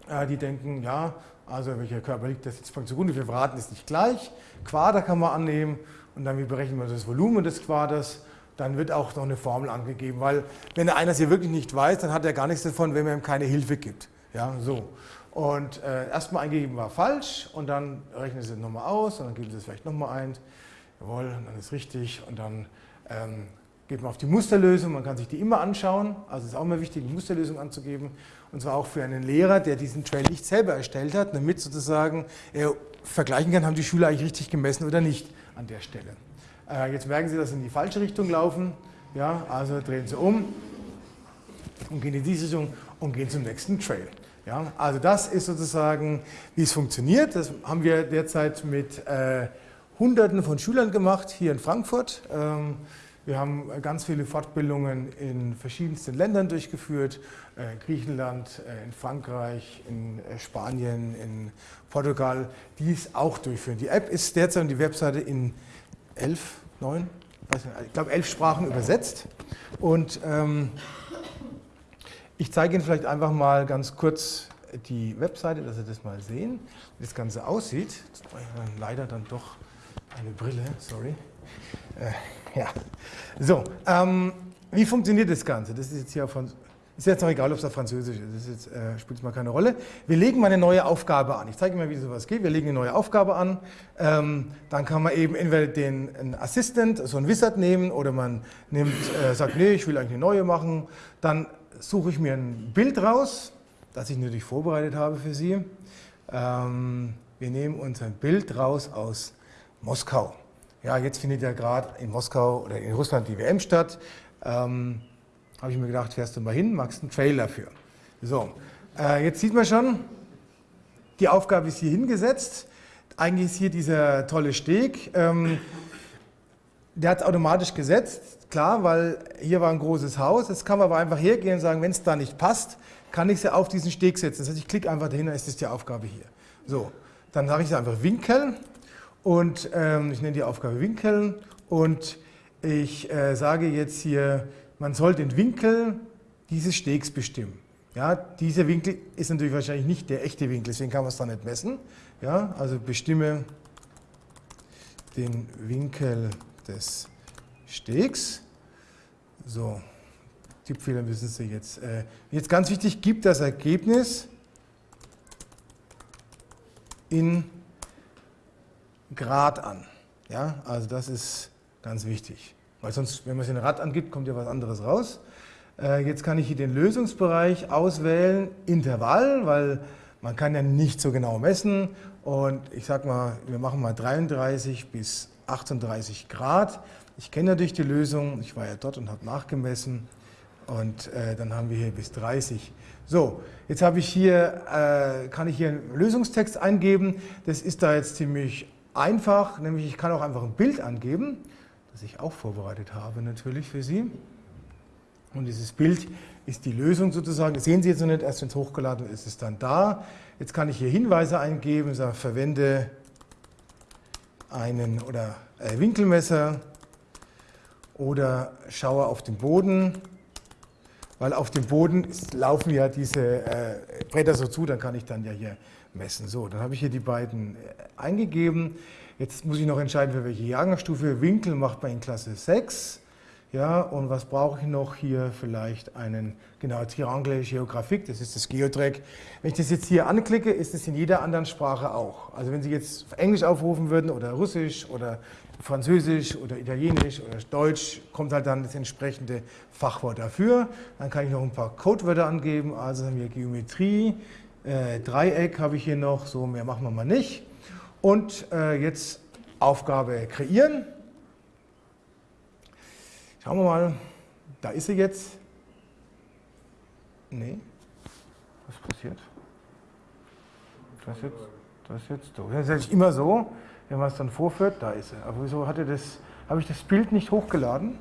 Äh, die denken, ja, also welcher Körper liegt das jetzt zugrunde, wir verraten es nicht gleich. Quader kann man annehmen und dann berechnen wir das Volumen des Quaders dann wird auch noch eine Formel angegeben, weil wenn einer es hier wirklich nicht weiß, dann hat er gar nichts davon, wenn man ihm keine Hilfe gibt. Ja, so. Und äh, erstmal eingegeben war falsch und dann rechnen Sie es nochmal aus und dann geben Sie es vielleicht nochmal ein. Jawohl, dann ist richtig und dann ähm, geht man auf die Musterlösung, man kann sich die immer anschauen, also es ist auch immer wichtig, die Musterlösung anzugeben und zwar auch für einen Lehrer, der diesen Trail nicht selber erstellt hat, damit sozusagen er vergleichen kann, haben die Schüler eigentlich richtig gemessen oder nicht an der Stelle. Äh, jetzt merken Sie, dass Sie in die falsche Richtung laufen. Ja, also drehen Sie um und gehen in diese Richtung und gehen zum nächsten Trail. Ja, also das ist sozusagen, wie es funktioniert. Das haben wir derzeit mit äh, Hunderten von Schülern gemacht hier in Frankfurt. Ähm, wir haben ganz viele Fortbildungen in verschiedensten Ländern durchgeführt, äh, Griechenland, äh, in Frankreich, in äh, Spanien, in Portugal, die es auch durchführen. Die App ist derzeit und die Webseite in elf, neun, ich glaube elf Sprachen übersetzt. Und ähm, ich zeige Ihnen vielleicht einfach mal ganz kurz die Webseite, dass Sie das mal sehen, wie das Ganze aussieht. Leider dann doch eine Brille, sorry. Äh, ja, so, ähm, wie funktioniert das Ganze? Das ist jetzt hier von ist jetzt noch egal, ob es auf Französisch ist, das äh, spielt mal keine Rolle. Wir legen mal eine neue Aufgabe an. Ich zeige Ihnen mal, wie sowas geht. Wir legen eine neue Aufgabe an. Ähm, dann kann man eben entweder den einen Assistant, so einen Wizard nehmen, oder man nimmt, äh, sagt, nee, ich will eigentlich eine neue machen. Dann suche ich mir ein Bild raus, das ich natürlich vorbereitet habe für Sie. Ähm, wir nehmen uns ein Bild raus aus Moskau. Ja, jetzt findet ja gerade in Moskau oder in Russland die WM statt. Ähm, habe ich mir gedacht, fährst du mal hin, machst einen Trailer für. So, äh, jetzt sieht man schon, die Aufgabe ist hier hingesetzt. Eigentlich ist hier dieser tolle Steg. Ähm, der hat es automatisch gesetzt, klar, weil hier war ein großes Haus. Jetzt kann man aber einfach hergehen und sagen, wenn es da nicht passt, kann ich sie auf diesen Steg setzen. Das heißt, ich klicke einfach dahin, dann ist das die Aufgabe hier. So, dann sage ich sie einfach Winkeln und ähm, ich nenne die Aufgabe Winkeln und ich äh, sage jetzt hier man soll den Winkel dieses Stegs bestimmen. Ja, dieser Winkel ist natürlich wahrscheinlich nicht der echte Winkel, deswegen kann man es da nicht messen. Ja, also bestimme den Winkel des Stegs. So, Tippfehler müssen Sie jetzt. Äh, jetzt ganz wichtig, gibt das Ergebnis in Grad an. Ja, also das ist ganz wichtig. Weil sonst, wenn man es in ein Rad angibt, kommt ja was anderes raus. Äh, jetzt kann ich hier den Lösungsbereich auswählen, Intervall, weil man kann ja nicht so genau messen. Und ich sage mal, wir machen mal 33 bis 38 Grad. Ich kenne natürlich die Lösung, ich war ja dort und habe nachgemessen. Und äh, dann haben wir hier bis 30. So, jetzt habe ich hier, äh, kann ich hier einen Lösungstext eingeben. Das ist da jetzt ziemlich einfach, nämlich ich kann auch einfach ein Bild angeben das ich auch vorbereitet habe natürlich für Sie. Und dieses Bild ist die Lösung sozusagen. Das sehen Sie jetzt noch nicht, erst wenn es hochgeladen ist, ist es dann da. Jetzt kann ich hier Hinweise eingeben, sage, verwende einen oder äh, Winkelmesser oder schaue auf den Boden, weil auf dem Boden laufen ja diese äh, Bretter so zu, dann kann ich dann ja hier messen. So, dann habe ich hier die beiden äh, eingegeben. Jetzt muss ich noch entscheiden, für welche Jahrgangsstufe. Winkel macht man in Klasse 6. Ja, und was brauche ich noch hier? Vielleicht einen, genau, Triangle Geographique, das ist das Geotrack. Wenn ich das jetzt hier anklicke, ist es in jeder anderen Sprache auch. Also wenn Sie jetzt Englisch aufrufen würden oder Russisch oder Französisch oder Italienisch oder Deutsch, kommt halt dann das entsprechende Fachwort dafür. Dann kann ich noch ein paar Codewörter angeben, also haben wir Geometrie, Äh, Dreieck habe ich hier noch, so mehr machen wir mal nicht. Und äh, jetzt Aufgabe kreieren. Schauen wir mal, da ist sie jetzt. Nee, was passiert? Das ist jetzt, das jetzt so. Das ist immer so, wenn man es dann vorführt, da ist sie. Aber wieso hatte das, habe ich das Bild nicht hochgeladen?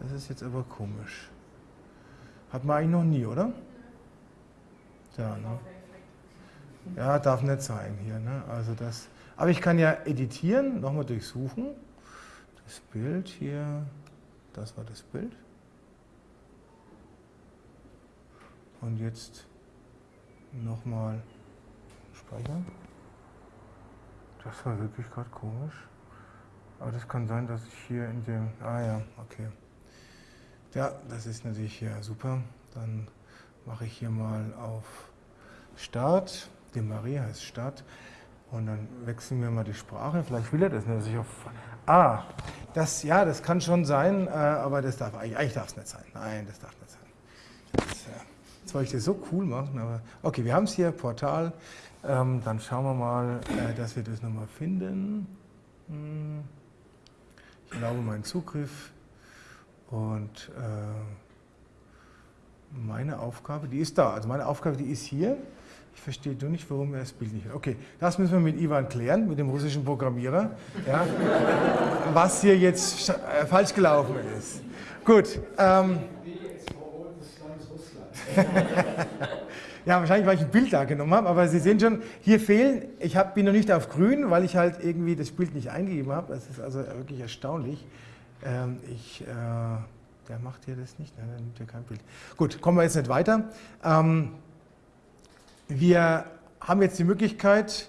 Das ist jetzt aber komisch. Hat man eigentlich noch nie, oder? Ja, ne? Ja darf nicht sein hier. Ne? Also das, aber ich kann ja editieren, nochmal durchsuchen. Das Bild hier, das war das Bild. Und jetzt nochmal speichern. Das war wirklich gerade komisch. Aber das kann sein, dass ich hier in dem... Ah ja, okay. Ja, das ist natürlich hier super. Dann mache ich hier mal auf Start. Die Marie heißt Start. Und dann wechseln wir mal die Sprache. Vielleicht will er das nicht, dass ich auf. Ah, das, ja, das kann schon sein, äh, aber das darf eigentlich, eigentlich darf es nicht sein. Nein, das darf nicht sein. Das, äh, jetzt wollte ich das so cool machen, aber okay, wir haben es hier, Portal. Ähm, dann schauen wir mal, äh, dass wir das nochmal finden. Hm. Ich erlaube meinen Zugriff und äh, meine Aufgabe, die ist da. Also meine Aufgabe, die ist hier. Ich verstehe du nicht, warum er das Bild nicht hat. Okay, das müssen wir mit Ivan klären, mit dem russischen Programmierer, ja, [LAUGHS] was hier jetzt äh, falsch gelaufen ist. Gut. Ähm, [LAUGHS] ja, wahrscheinlich, weil ich ein Bild da genommen habe, aber Sie sehen schon, hier fehlen, ich hab, bin noch nicht auf grün, weil ich halt irgendwie das Bild nicht eingegeben habe. Das ist also wirklich erstaunlich. Ähm, ich, äh, der macht hier das nicht, nein, der nimmt hier kein Bild. Gut, kommen wir jetzt nicht weiter. Ähm, wir haben jetzt die Möglichkeit,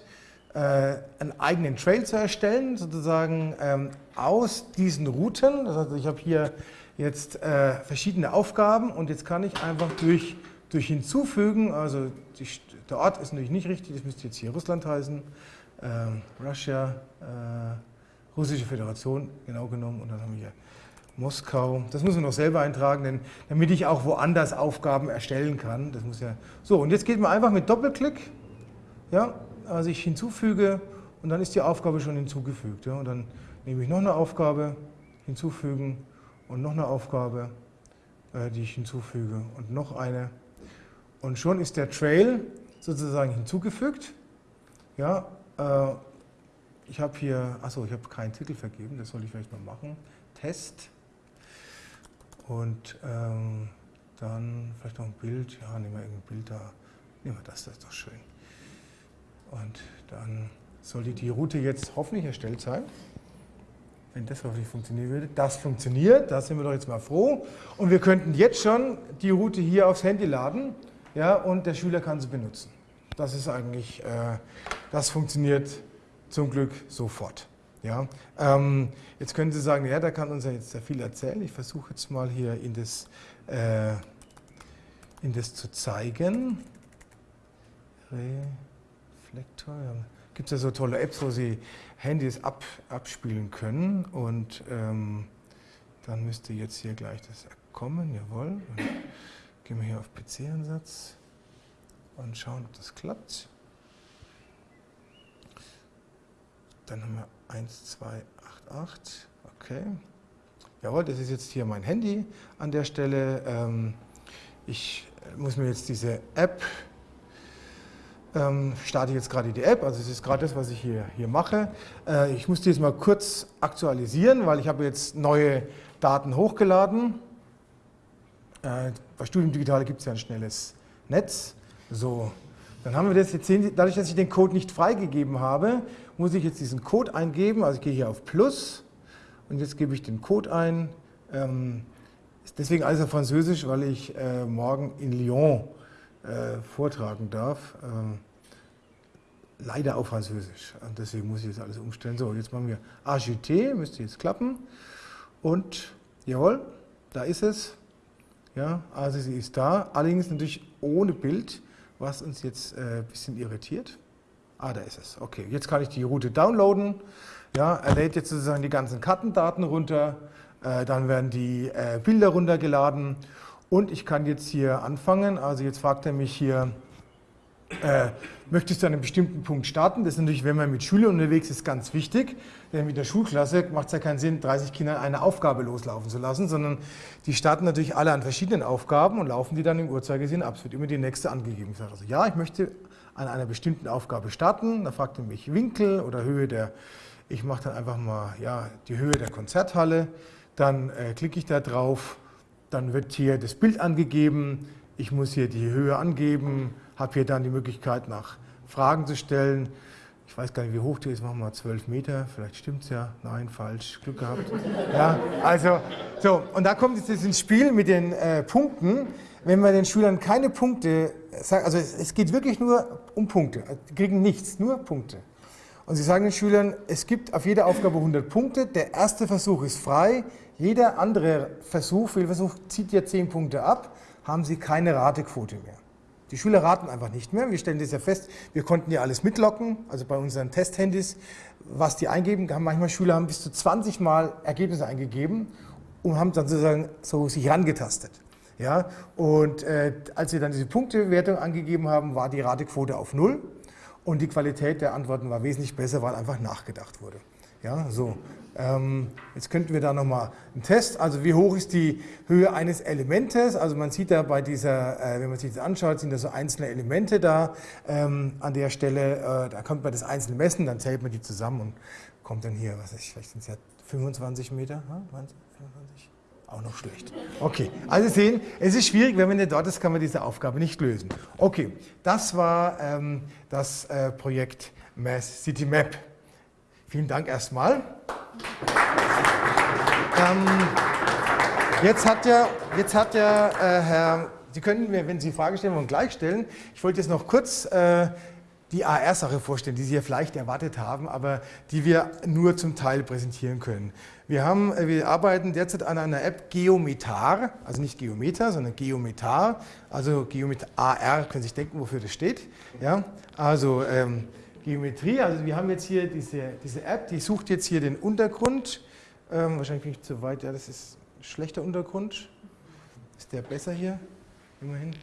äh, einen eigenen Trail zu erstellen, sozusagen ähm, aus diesen Routen. Das heißt, ich habe hier jetzt äh, verschiedene Aufgaben und jetzt kann ich einfach durch, durch Hinzufügen, also der Ort ist natürlich nicht richtig, das müsste jetzt hier Russland heißen, ähm, Russia, äh, Russische Föderation, genau genommen, und dann haben wir hier Moskau. Das muss man noch selber eintragen, denn, damit ich auch woanders Aufgaben erstellen kann. Das muss ja so, und jetzt geht man einfach mit Doppelklick, ja, also ich hinzufüge und dann ist die Aufgabe schon hinzugefügt. Ja, und dann nehme ich noch eine Aufgabe, hinzufügen und noch eine Aufgabe, äh, die ich hinzufüge und noch eine. Und schon ist der Trail sozusagen hinzugefügt. Ja, äh, ich habe hier, achso, ich habe keinen Titel vergeben, das soll ich vielleicht mal machen. Test. Und ähm, dann vielleicht noch ein Bild, ja, nehmen wir irgendein Bild da, nehmen wir das, das ist doch schön. Und dann sollte die Route jetzt hoffentlich erstellt sein. Wenn das hoffentlich funktionieren würde. Das funktioniert, da sind wir doch jetzt mal froh. Und wir könnten jetzt schon die Route hier aufs Handy laden ja, und der Schüler kann sie benutzen. Das ist eigentlich, äh, das funktioniert zum Glück sofort. Ja, ähm, jetzt können Sie sagen, ja, da kann uns ja jetzt sehr viel erzählen. Ich versuche jetzt mal hier in das, äh, in das zu zeigen. Reflektor, ja. Gibt es ja so tolle Apps, wo Sie Handys ab, abspielen können und ähm, dann müsste jetzt hier gleich das kommen, jawohl. Und gehen wir hier auf PC-Ansatz und schauen, ob das klappt. Dann haben wir 1288, okay. Jawohl, das ist jetzt hier mein Handy an der Stelle. Ähm, ich muss mir jetzt diese App, ähm, starte jetzt gerade die App, also es ist gerade das, was ich hier, hier mache. Äh, ich muss die jetzt mal kurz aktualisieren, weil ich habe jetzt neue Daten hochgeladen. Äh, bei Studium Digital gibt es ja ein schnelles Netz. So, dann haben wir das jetzt sehen dadurch, dass ich den Code nicht freigegeben habe, muss ich jetzt diesen Code eingeben. Also ich gehe hier auf Plus und jetzt gebe ich den Code ein. Ähm, deswegen alles auf Französisch, weil ich äh, morgen in Lyon äh, vortragen darf. Ähm, leider auf Französisch. Und deswegen muss ich jetzt alles umstellen. So, jetzt machen wir AGT, müsste jetzt klappen. Und jawohl, da ist es. Ja, also sie ist da, allerdings natürlich ohne Bild, was uns jetzt äh, ein bisschen irritiert. Ah, da ist es. Okay, jetzt kann ich die Route downloaden. Ja, er lädt jetzt sozusagen die ganzen Kartendaten runter. Äh, dann werden die äh, Bilder runtergeladen. Und ich kann jetzt hier anfangen, also jetzt fragt er mich hier, äh, möchtest du an einem bestimmten Punkt starten? Das ist natürlich, wenn man mit Schülern unterwegs ist, ganz wichtig. Denn mit der Schulklasse macht es ja keinen Sinn, 30 Kinder eine Aufgabe loslaufen zu lassen, sondern die starten natürlich alle an verschiedenen Aufgaben und laufen die dann im Uhrzeigersinn ab. Es wird immer die nächste angegeben. Ich sage also, ja, ich möchte an einer bestimmten Aufgabe starten. Da fragt er mich Winkel oder Höhe der, ich mache dann einfach mal ja, die Höhe der Konzerthalle. Dann äh, klicke ich da drauf, dann wird hier das Bild angegeben. Ich muss hier die Höhe angeben, habe hier dann die Möglichkeit nach Fragen zu stellen. Ich weiß gar nicht, wie hoch die ist, machen wir mal 12 Meter, vielleicht stimmt es ja. Nein, falsch, Glück gehabt. [LAUGHS] Ja, also, so, und da kommt jetzt ins Spiel mit den äh, Punkten. Wenn man den Schülern keine Punkte sagt, also es, es geht wirklich nur um Punkte, die kriegen nichts, nur Punkte. Und Sie sagen den Schülern, es gibt auf jede Aufgabe 100 Punkte, der erste Versuch ist frei, jeder andere Versuch, Fehlversuch, zieht ja 10 Punkte ab, haben Sie keine Ratequote mehr. Die Schüler raten einfach nicht mehr. Wir stellen das ja fest, wir konnten ja alles mitlocken, also bei unseren Testhandys, was die eingeben. Manchmal Schüler haben bis zu 20 Mal Ergebnisse eingegeben und haben dann sozusagen so sich rangetastet. Ja, und äh, als wir dann diese Punktewertung angegeben haben, war die Ratequote auf Null und die Qualität der Antworten war wesentlich besser, weil einfach nachgedacht wurde. Ja, so. Ähm, jetzt könnten wir da nochmal einen Test, also wie hoch ist die Höhe eines Elementes, also man sieht da bei dieser, äh, wenn man sich das anschaut, sind da so einzelne Elemente da ähm, an der Stelle, äh, da kommt man das einzelne messen, dann zählt man die zusammen und kommt dann hier, was weiß ich, vielleicht sind es ja 25 Meter, ja, 25? Auch noch schlecht. Okay, also sehen, es ist schwierig, wenn man nicht dort ist, kann man diese Aufgabe nicht lösen. Okay, das war ähm, das äh, Projekt Mass City Map. Vielen Dank erstmal. Ähm, jetzt hat ja, jetzt hat ja äh, Herr, Sie können mir, wenn Sie Fragen stellen wollen, gleich stellen. Ich wollte jetzt noch kurz äh, die AR-Sache vorstellen, die Sie ja vielleicht erwartet haben, aber die wir nur zum Teil präsentieren können. Wir, haben, äh, wir arbeiten derzeit an einer App Geometar, also nicht Geometer, sondern Geometar, also Geometar AR, können Sie sich denken, wofür das steht. Ja? Also ähm, Geometrie. Also wir haben jetzt hier diese, diese App, die sucht jetzt hier den Untergrund. Ähm, wahrscheinlich bin ich zu weit, ja, das ist ein schlechter Untergrund. Ist der besser hier? Immerhin.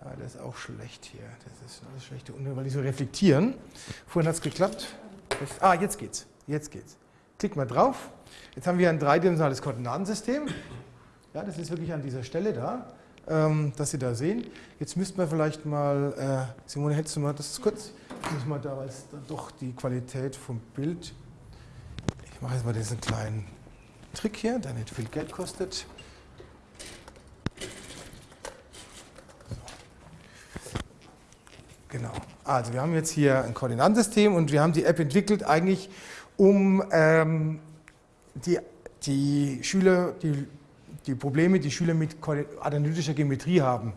Ah, der ist auch schlecht hier. Das ist alles schlechte Untergrund, weil die so reflektieren. Vorhin hat es geklappt. Ah, jetzt geht's. Jetzt geht's. Klick mal drauf. Jetzt haben wir ein dreidimensionales Koordinatensystem. Ja, das ist wirklich an dieser Stelle da, ähm, dass Sie da sehen. Jetzt müssten wir vielleicht mal, äh, Simone, hättest du mal das kurz? Muss man da, es doch die Qualität vom Bild. Ich mache jetzt mal diesen kleinen Trick hier, der nicht viel Geld kostet. Genau. Also wir haben jetzt hier ein Koordinatensystem und wir haben die App entwickelt eigentlich, um ähm, die, die Schüler, die, die Probleme, die Schüler mit analytischer Geometrie haben, ein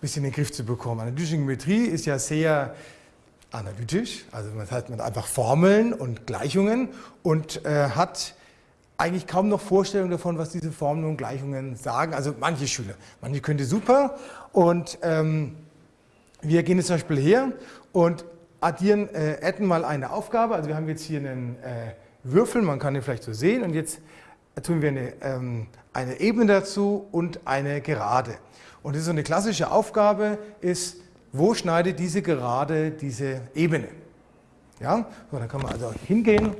bisschen in den Griff zu bekommen. Analytische Geometrie ist ja sehr analytisch, also man hat man einfach Formeln und Gleichungen und äh, hat eigentlich kaum noch Vorstellung davon, was diese Formeln und Gleichungen sagen. Also manche Schüler, manche können super und ähm, wir gehen jetzt zum Beispiel her und addieren, äh, adden mal eine Aufgabe. Also wir haben jetzt hier einen äh, Würfel, man kann den vielleicht so sehen und jetzt tun wir eine, ähm, eine Ebene dazu und eine Gerade. Und das ist so eine klassische Aufgabe, ist wo schneidet diese Gerade diese Ebene. Ja, so, dann kann man also hingehen,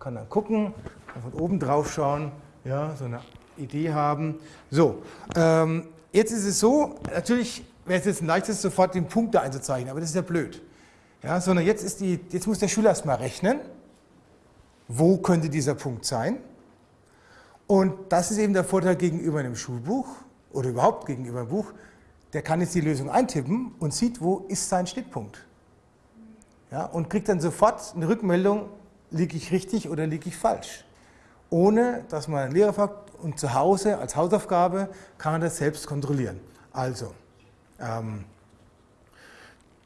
kann dann gucken, kann von oben drauf schauen, ja, so eine Idee haben. So, ähm, jetzt ist es so, natürlich wäre es jetzt ein leichtes, sofort den Punkt da einzuzeichnen, aber das ist ja blöd. Ja, sondern jetzt, ist die, jetzt muss der Schüler erstmal rechnen, wo könnte dieser Punkt sein. Und das ist eben der Vorteil gegenüber einem Schulbuch oder überhaupt gegenüber einem Buch der kann jetzt die Lösung eintippen und sieht, wo ist sein Schnittpunkt. Ja, und kriegt dann sofort eine Rückmeldung, liege ich richtig oder liege ich falsch. Ohne, dass man einen Lehrer fragt und zu Hause als Hausaufgabe kann man das selbst kontrollieren. Also, ähm,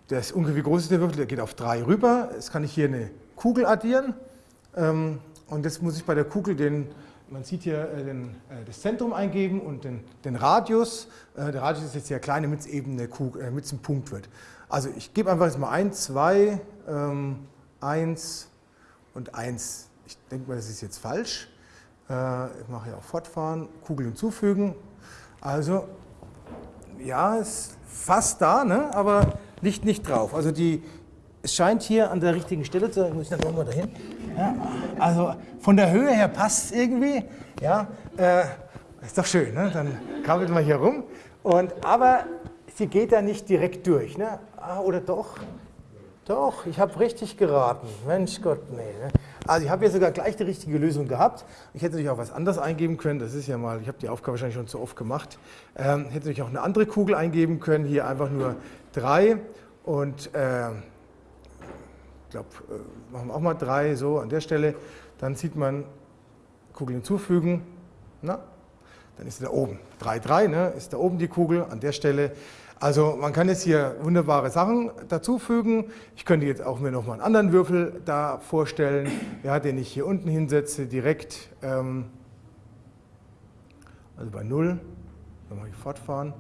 das ungefähr wie groß ist der Würfel, der geht auf 3 rüber. Jetzt kann ich hier eine Kugel addieren ähm, und jetzt muss ich bei der Kugel den man sieht hier äh, den, äh, das Zentrum eingeben und den, den Radius. Äh, der Radius ist jetzt sehr klein, damit es eben eine Kugel, damit es ein Punkt wird. Also ich gebe einfach jetzt mal 1, 2, 1 und 1. Ich denke mal, das ist jetzt falsch. ich mache hier auch fortfahren, Kugel hinzufügen. Also ja, ist fast da, ne? aber liegt nicht drauf. Also die, es scheint hier an der richtigen Stelle zu sein. Muss ich dann nochmal dahin? Ja, also von der Höhe her passt es irgendwie. Ja, äh, ist doch schön, ne? dann krabbelt man hier rum. Und, aber sie geht da nicht direkt durch. Ne? Ah, oder doch? Doch, ich habe richtig geraten. Mensch Gott, nee. Ne? Also ich habe hier sogar gleich die richtige Lösung gehabt. Ich hätte natürlich auch was anderes eingeben können. Das ist ja mal, ich habe die Aufgabe wahrscheinlich schon zu oft gemacht. Ähm, hätte natürlich auch eine andere Kugel eingeben können. Hier einfach nur drei und äh, glaube, äh, machen wir auch mal drei so an der Stelle. Dann sieht man Kugel hinzufügen. Na, dann ist sie da oben. 3, 3 ne, ist da oben die Kugel an der Stelle. Also man kann jetzt hier wunderbare Sachen dazufügen. Ich könnte jetzt auch mir nochmal einen anderen Würfel da vorstellen, ja, den ich hier unten hinsetze, direkt, ähm, also bei 0, dann mache ich fortfahren,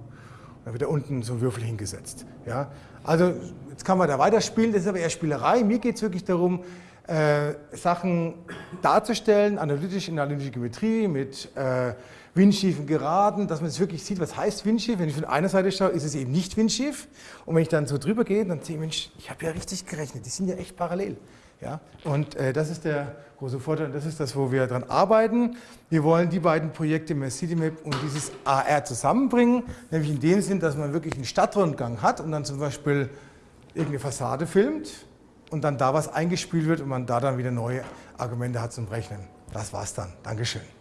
dann wird da unten so ein Würfel hingesetzt. Ja. Also jetzt kann man da weiterspielen, das ist aber eher Spielerei. Mir geht es wirklich darum, äh, Sachen darzustellen, analytisch in der analytischen Geometrie mit äh, windschiefen Geraden, dass man es wirklich sieht, was heißt windschief. Wenn ich von einer Seite schaue, ist es eben nicht windschief. Und wenn ich dann so drüber gehe, dann sehe ich, Mensch, ich habe ja richtig gerechnet, die sind ja echt parallel. Ja? Und äh, das ist der große Vorteil das ist das, wo wir daran arbeiten. Wir wollen die beiden Projekte MassCityMap und dieses AR zusammenbringen, nämlich in dem Sinn, dass man wirklich einen Stadtrundgang hat und dann zum Beispiel irgendeine Fassade filmt und dann da was eingespielt wird und man da dann wieder neue Argumente hat zum Rechnen. Das war's dann. Dankeschön.